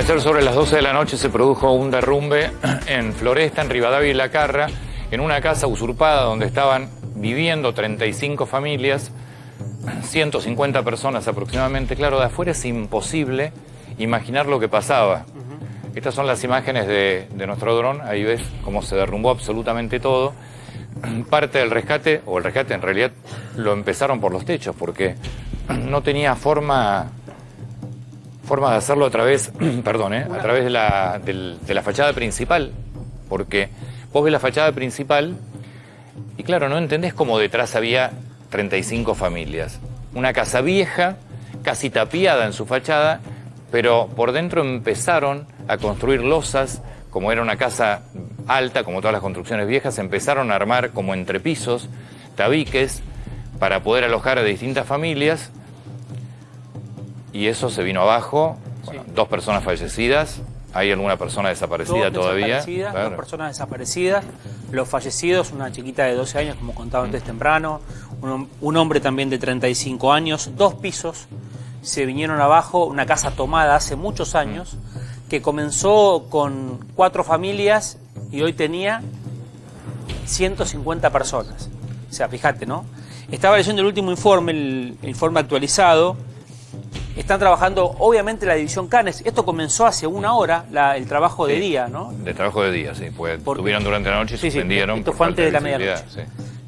Ayer sobre las 12 de la noche se produjo un derrumbe en Floresta, en Rivadavia y La Carra, en una casa usurpada donde estaban viviendo 35 familias, 150 personas aproximadamente. Claro, de afuera es imposible imaginar lo que pasaba. Estas son las imágenes de, de nuestro dron, ahí ves cómo se derrumbó absolutamente todo. Parte del rescate, o el rescate en realidad lo empezaron por los techos, porque no tenía forma forma de hacerlo a través, perdón, ¿eh? a través de la, del- de la fachada principal, porque vos ves la fachada principal y claro, no entendés cómo detrás había 35 familias. Una casa vieja, casi tapiada en su fachada, pero por dentro empezaron a construir losas, como era una casa alta, como todas las construcciones viejas, empezaron a armar como entrepisos, tabiques, para poder alojar a distintas familias y eso se vino abajo. Bueno, Dos personas fallecidas. Hay alguna persona desaparecida Dos todavía. desaparecidas, Claro. dos personas desaparecidas. Los fallecidos, una chiquita de 12 años, como contaba antes temprano, un, hom- un hombre también de 35 años, dos pisos se vinieron abajo, una casa tomada hace muchos años, que comenzó con cuatro familias y hoy tenía 150 personas. O sea, fíjate, ¿no? Estaba leyendo el último informe, el, el informe actualizado. Están trabajando, obviamente, la división Canes. Esto comenzó hace una hora, la- el trabajo de Sí. día, ¿no? De trabajo de día, sí. Pues Porque- estuvieron durante la noche y Sí, sí, suspendieron. esto por fue antes de la medianoche. sí.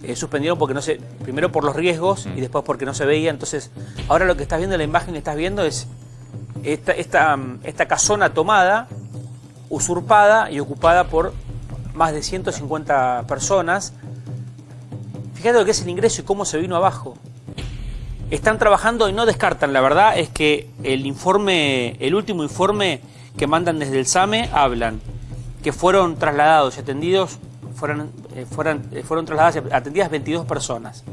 Eh, suspendieron porque no se, primero por los riesgos Mm. y después porque no se veía. Entonces, ahora lo que estás viendo, la imagen que estás viendo es esta, esta, esta casona tomada, usurpada y ocupada por más de 150 personas. Fíjate lo que es el ingreso y cómo se vino abajo. Están trabajando y no descartan. La verdad es que el informe, el último informe que mandan desde el SAME hablan que fueron trasladados y atendidos, fueron, eh, fueron, eh, fueron trasladadas y atendidas 22 personas.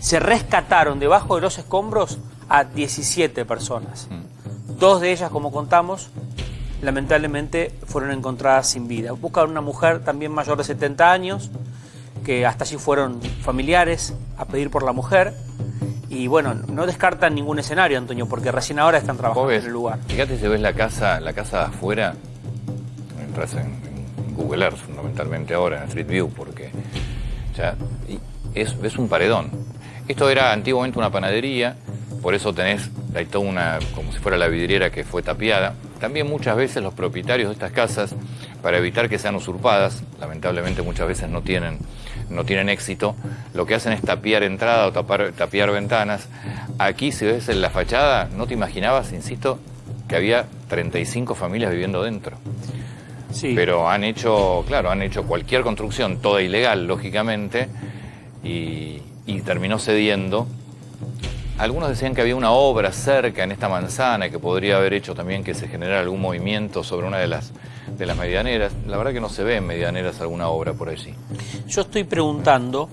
Se rescataron debajo de los escombros a 17 personas. Dos de ellas, como contamos, lamentablemente fueron encontradas sin vida. Buscan una mujer también mayor de 70 años, que hasta allí fueron familiares a pedir por la mujer. Y bueno, no descartan ningún escenario, Antonio, porque recién ahora están trabajando ves, en el lugar. Fíjate si ves la casa, la casa de afuera, entras en, en Google Earth fundamentalmente ahora, en Street View, porque ya es, ves un paredón. Esto era antiguamente una panadería, por eso tenés hay toda una, como si fuera la vidriera que fue tapiada. También muchas veces los propietarios de estas casas, para evitar que sean usurpadas, lamentablemente muchas veces no tienen, no tienen éxito, lo que hacen es tapiar entrada o tapar, tapiar ventanas. Aquí, si ves en la fachada, no te imaginabas, insisto, que había 35 familias viviendo dentro. Sí. Pero han hecho, claro, han hecho cualquier construcción, toda ilegal, lógicamente, y, y terminó cediendo. Algunos decían que había una obra cerca en esta manzana que podría haber hecho también que se generara algún movimiento sobre una de las, de las medianeras. La verdad que no se ve en medianeras alguna obra por allí. Yo estoy preguntando,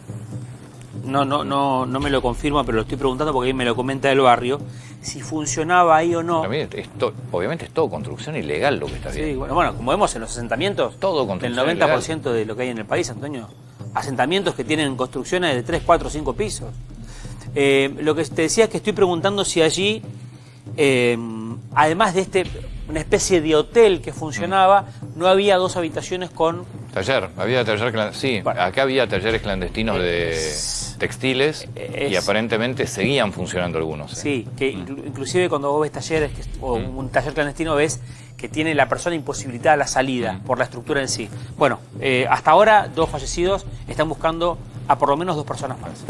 no, no, no, no me lo confirma, pero lo estoy preguntando porque ahí me lo comenta el barrio, si funcionaba ahí o no. Mí obviamente es todo construcción ilegal lo que está Sí, bien. bueno, bueno, como vemos en los asentamientos, Todo el construcción 90% de lo que hay en el país, Antonio, asentamientos que tienen construcciones de 3, 4, 5 pisos. Eh, lo que te decía es que estoy preguntando si allí, eh, además de este una especie de hotel que funcionaba, no había dos habitaciones con Taller, había taller clan- sí, Bueno. acá había talleres clandestinos de textiles y aparentemente seguían funcionando algunos. ¿eh? Sí, que inclu- inclusive cuando vos ves talleres que- o Mm. un taller clandestino ves que tiene la persona imposibilitada la salida Mm. por la estructura en sí. Bueno, eh, hasta ahora dos fallecidos están buscando a por lo menos dos personas más.